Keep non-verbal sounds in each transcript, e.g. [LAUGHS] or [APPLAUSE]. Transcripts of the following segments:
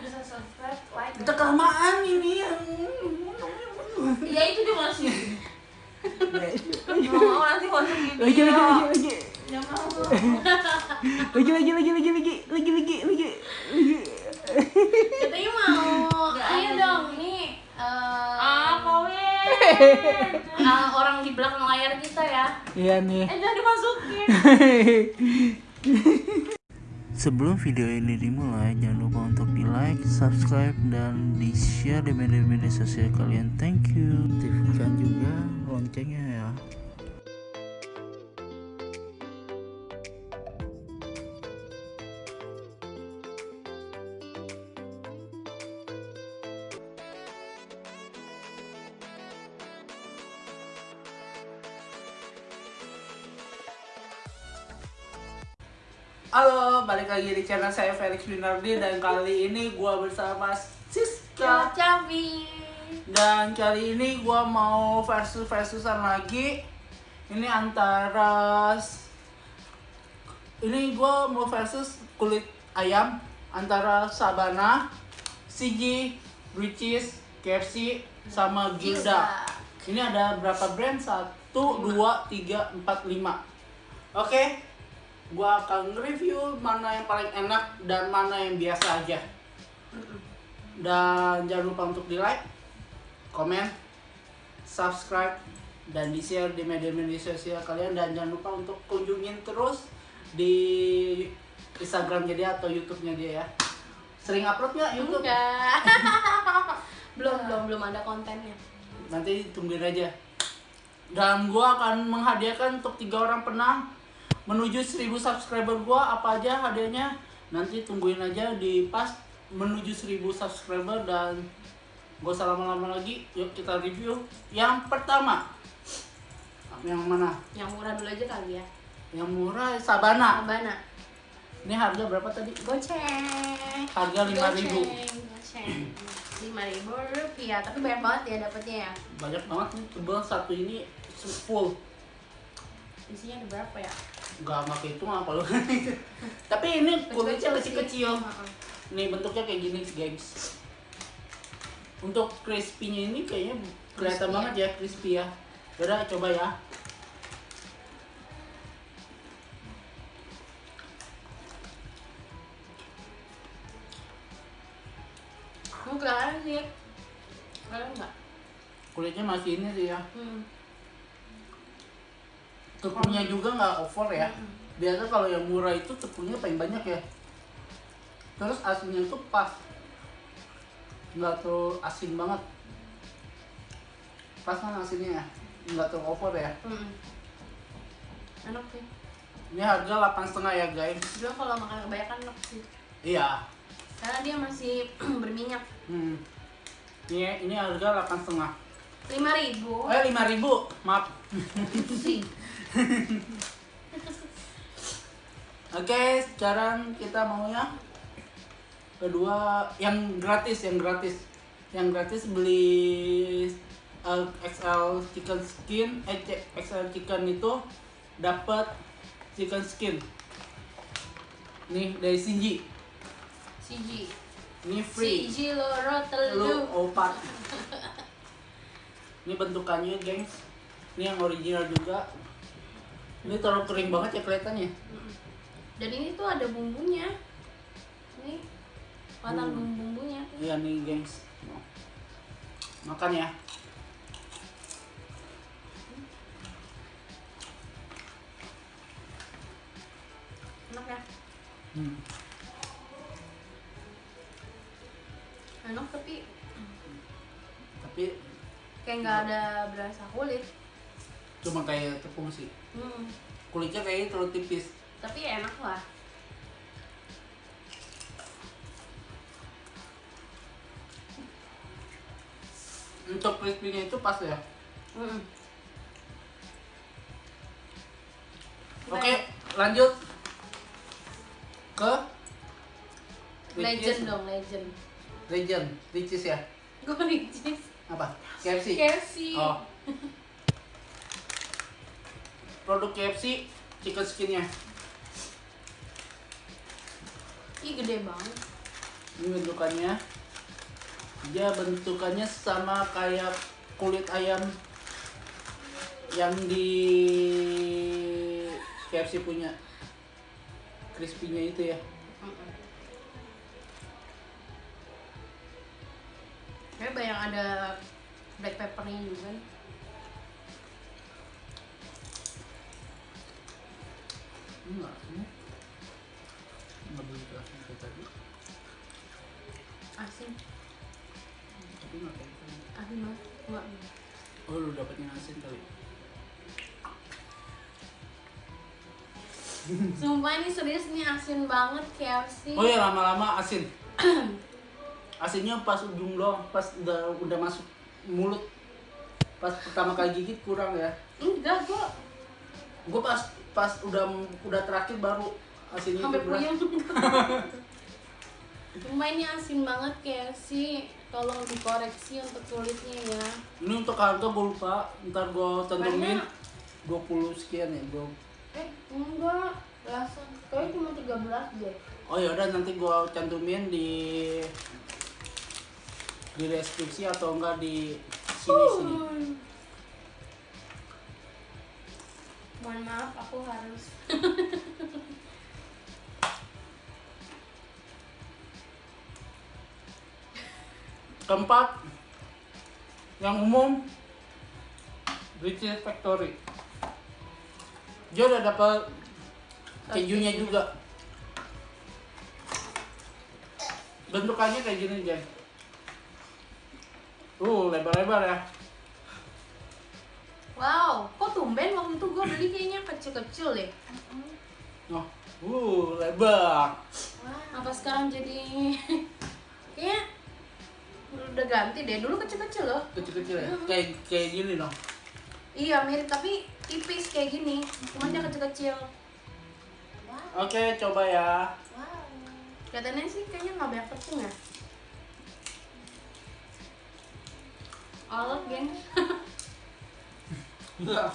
bisa subscribe, like. Kita kelamaan ini yang Iya itu dia masih. Nggak mau nanti lagi lagi lagi lagi lagi lagi lagi lagi lagi lagi lagi lagi lagi Katanya mau. Nggak Ayo ada. dong, nih. eh, Ah, kawin. [LAUGHS] eh, orang di belakang layar kita ya. iya nih Eh jangan dimasukin. [LAUGHS] Sebelum video ini dimulai, jangan lupa untuk di like, subscribe, dan di share di media-media sosial kalian. Thank you. Aktifkan juga loncengnya ya. Halo, balik lagi di channel saya Felix Winardi dan kali ini gua bersama Siska Cabi. dan kali ini gua mau versus versusan lagi. Ini antara ini gua mau versus kulit ayam antara Sabana, CG, Ricis, KFC sama Gilda. Ini ada berapa brand? Satu, dua, tiga, empat, lima. Oke, gua akan review mana yang paling enak dan mana yang biasa aja. Dan jangan lupa untuk di like, komen, subscribe, dan di share di media-media sosial kalian dan jangan lupa untuk kunjungin terus di Instagramnya dia atau YouTube-nya dia ya. Sering upload nggak YouTube? Enggak. [LAUGHS] belum belum belum ada kontennya. nanti tungguin aja dan gua akan menghadiahkan untuk tiga orang penang menuju 1000 subscriber gua apa aja hadiahnya nanti tungguin aja di pas menuju 1000 subscriber dan gak usah lama-lama lagi yuk kita review yang pertama yang mana Yang murah dulu aja kali ya. yang murah Sabana Abana. ini harga berapa tadi Goceng. harga 5000 Goceng. Goceng. Lima ribu rupiah, tapi banyak banget ya dapatnya ya. banyak banget nih tebel satu ini full Isinya ada berapa ya? Gak pakai itu apa lu [LAUGHS] Tapi ini kulitnya Kecil-kecil. Nih bentuknya kayak gini guys Untuk crispy-nya ini kayaknya kelihatan Crispy banget ya crispy ya Yaudah coba ya Enggak sih. Enggak? Kulitnya masih ini sih ya Hmm. Tepungnya juga nggak over ya. Biasa kalau yang murah itu tepungnya paling banyak ya Terus asinnya tuh pas Nggak terlalu asin banget Pas kan asinnya ya Nggak terlalu over ya Hmm. Enak sih. Ini harga 8,5 ya guys Juga kalau makan kebanyakan enak sih. Iya Karena dia masih [CLEARS THROAT] berminyak. Hmm. Ini ini harga 8,5. Lima ribu. Eh 5.000. Maaf. [LAUGHS] [LAUGHS] Oke, sekarang kita mau yang kedua yang gratis, yang gratis. Yang gratis beli uh, XL chicken skin, eh XL chicken itu dapat chicken skin. Nih dari Shinji. Siji. Ini free. Siji loro lu telu. opat ini bentukannya gengs ini yang original juga ini terlalu kering banget ya kelihatannya. Dan ini tuh ada bumbunya. Nih. Kelihatan Hmm. bumbu-bumbunya. iya nih gengs makan ya Enak ya? hmm. Enak tapi tapi kayak nggak ada berasa kulit. Cuma kayak tepung sih Hmm. kulitnya kayaknya terlalu tipis Tapi enak lah. untuk crispy-nya itu pas ya Hmm. oke lanjut ke Legend dong, legend. legend Ricis ya Gue Ricis. [LAUGHS] apa KFC KFC. oh [LAUGHS] produk KFC chicken skinnya Ih gede banget. ini bentukannya dia bentukannya sama kayak kulit ayam yang di KFC punya crispy-nya itu ya. Kayak banyak ada black peppernya juga. nih. Enggak ini enggak begitu asin kayak tadi Asin, tapi enggak kayak tadi asin banget. Enggak. oh lu dapetnya asin kali Sumpah ini serius nih asin banget KFC. oh ya lama-lama asin [CLEARS THROAT] asinnya pas ujung doang pas udah udah masuk mulut pas pertama kali gigit kurang ya Enggak, gue gue pas pas udah udah terakhir baru asinnya sampai puyeng. [LAUGHS] Ini asin banget KFC. Tolong dikoreksi untuk kulitnya ya. ini untuk harga gue lupa ntar gue tentumin Banyak. 20 sekian ya bro Eh, enggak. Langsung. Kayaknya cuma 13 deh. oh ya udah nanti gue cantumin di di deskripsi atau enggak di sini sini Mohon maaf, aku harus. keempat yang umum British Factory. Dia udah dapat kejunya juga. Bentukannya kayak gini Jen. Uh lebar-lebar ya. Wow, kok tumben waktu itu gue beli kayaknya kecil-kecil deh. oh uh lebar Apa sekarang jadi [LAUGHS] kayaknya udah ganti deh. Dulu kecil-kecil loh. kecil-kecil ya kayak kayak gini dong Iya mirip tapi tipis kayak gini. Cuma dia kecil-kecil. oke coba ya Kelihatannya sih kayaknya nggak banyak tepung ya. Alot geng. [LAUGHS] enggak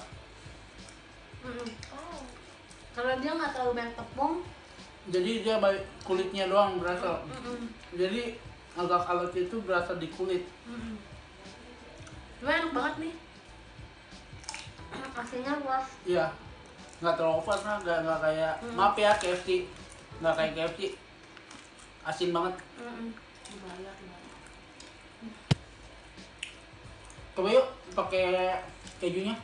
Mm-mm. Kalau dia nggak terlalu banyak tepung, jadi dia baik kulitnya doang berasa mm-mm, jadi agak alot itu berasa di kulit mm-mm. Cuma enak banget nih. [CLEARS THROAT] Aslinya luas. Iya, nggak terlalu over lah, nggak nggak kayak Hmm. maaf ya KFC, nggak kayak KFC, asin banget. Mm-mm. Coba yuk pakai kejunya.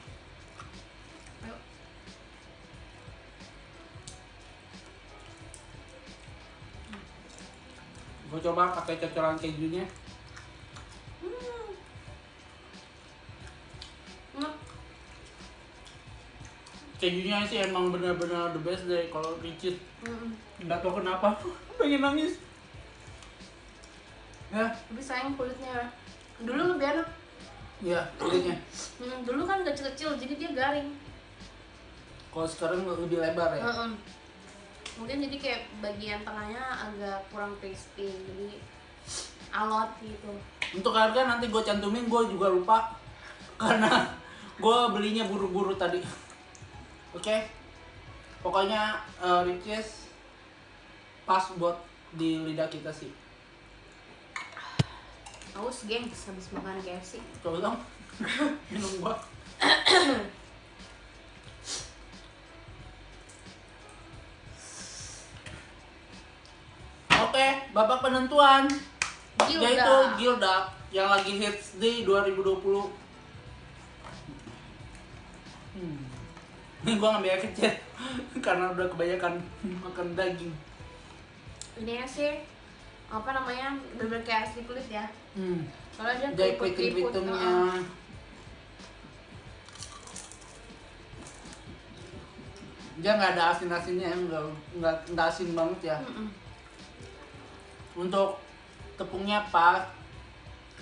Gue coba pakai cocolan kejunya. Hmm. Enak. Kejunya sih emang benar-benar the best deh kalau Richard. Mm-mm. Nggak tahu kenapa, [LAUGHS] pengen nangis. Ya, Tapi sayang kulitnya. Dulu lebih enak. ya kulitnya. Hmm, dulu kan kecil-kecil jadi dia garing. Kalau sekarang lebih lebar ya. Heeh. Mungkin jadi kayak bagian tengahnya agak kurang crispy, jadi alot gitu. Untuk harga nanti gue cantumin, gue juga lupa [LAUGHS] karena gue belinya buru-buru tadi. Oke, pokoknya uh, Riches pas buat di lidah kita sih. Haus gengs habis makan KFC. Coba dong, [LAUGHS] minum gua. [COUGHS] babak penentuan Gilda. yaitu Gilda yang lagi hits di 2020. Hmm. Ini [LAUGHS] gua ngambil kecil [LAUGHS] karena udah kebanyakan makan daging. Ini sih apa namanya bener kayak asli kulit ya. Hmm. Soalnya dia Dari keriput-keriput. pitung-pitungnya. heeh. dia nggak ada asin asinnya nggak nggak asin banget ya Mm-mm. Untuk tepungnya pas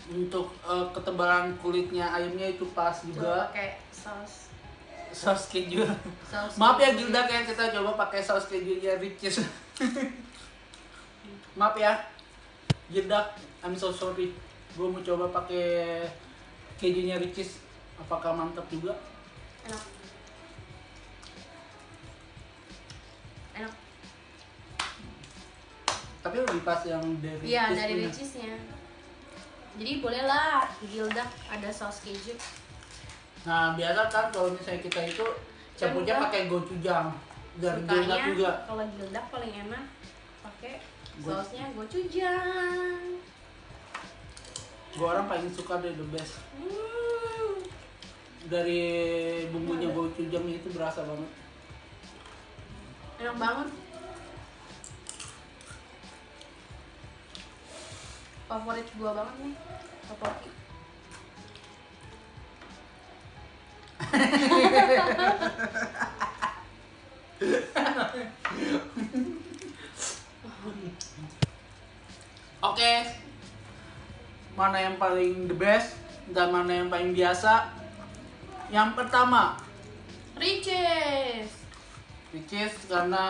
untuk eh, ketebalan kulitnya ayamnya itu pas Coba juga pakai saus. Saus keju. Saus maaf ya keju. Gilda kayak kita coba pakai saus kejunya Ricis. [LAUGHS] Maaf ya Gilda I'm so sorry. Gue mau coba pakai kejunya Ricis. Apakah mantap juga? Enak tapi lebih pas yang dari iya dari ricisnya jadi bolehlah Gilda ada saus keju Nah biasa kan kalau misalnya kita itu campurnya pakai gochujang dan Gilda sukanya juga. kalau Gilda paling enak pakai sausnya gochujang Gue orang paling suka deh the best. hmm. Dari bumbunya gochujang itu berasa banget. enak banget favorit gua banget nih. Tteokbokki [LAUGHS] Oke, mana yang paling the best dan mana yang paling biasa? Yang pertama, ricis. Which is karena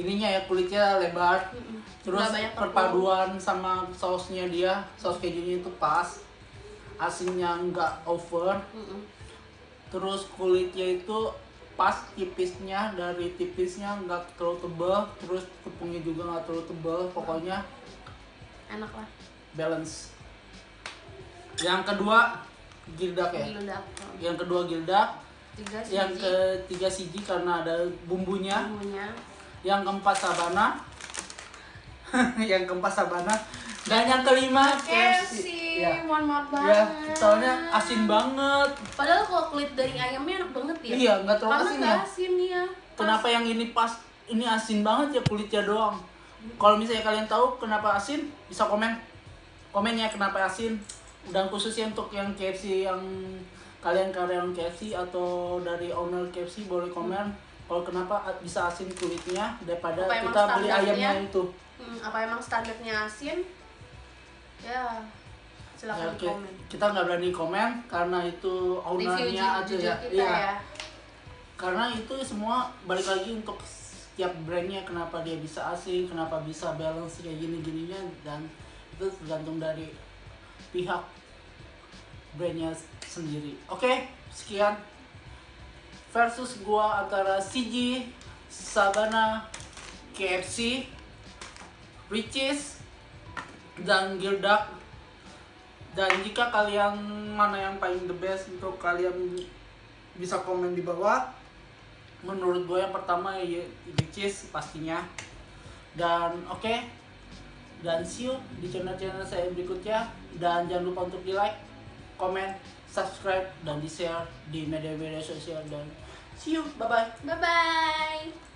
ininya ya kulitnya lebar, terus perpaduan sama sausnya dia, saus kejunya itu pas, asinnya nggak over, terus kulitnya itu pas tipisnya dari tipisnya nggak terlalu tebal terus tepungnya juga nggak terlalu tebal pokoknya enak lah. balance. Yang kedua gildak ya. Gilda yang kedua gildak. Tiga yang ketiga siji karena ada bumbunya. Bumbunya yang keempat sabana. [LAUGHS] Yang keempat sabana. Dan yang kelima KFC ya. Mohon maaf ya banget. soalnya asin banget. Padahal kalau kulit dari ayamnya enak banget ya. Iya nggak terlalu asin ya. asin ya Kenapa yang ini pas ini asin banget ya kulitnya doang. Kalau misalnya kalian tahu kenapa asin, bisa komen. Komen ya kenapa asin. Dan khususnya untuk yang KFC yang kalian karyawan KFC atau dari owner KFC boleh komen kalau kenapa bisa asin kulitnya daripada Apa kita beli ayamnya itu. Hmm, apa emang standarnya asin? Ya silakan Ya, komen Kita nggak berani komen karena itu ownernya aja ya. kita Iya. ya. Karena itu semua balik lagi untuk setiap brandnya kenapa dia bisa asing kenapa bisa balance kayak gini gininya dan itu tergantung dari pihak brandnya sendiri. Oke sekian versus gua antara CG Sabana KFC Riches dan Gildak. Dan jika kalian mana yang paling the best untuk kalian bisa komen di bawah menurut gue yang pertama ya Ricis pastinya. Dan oke dan see you di channel-channel saya berikutnya. Dan jangan lupa untuk di like komen subscribe dan di share di media-media sosial. Dan see you. Bye bye bye bye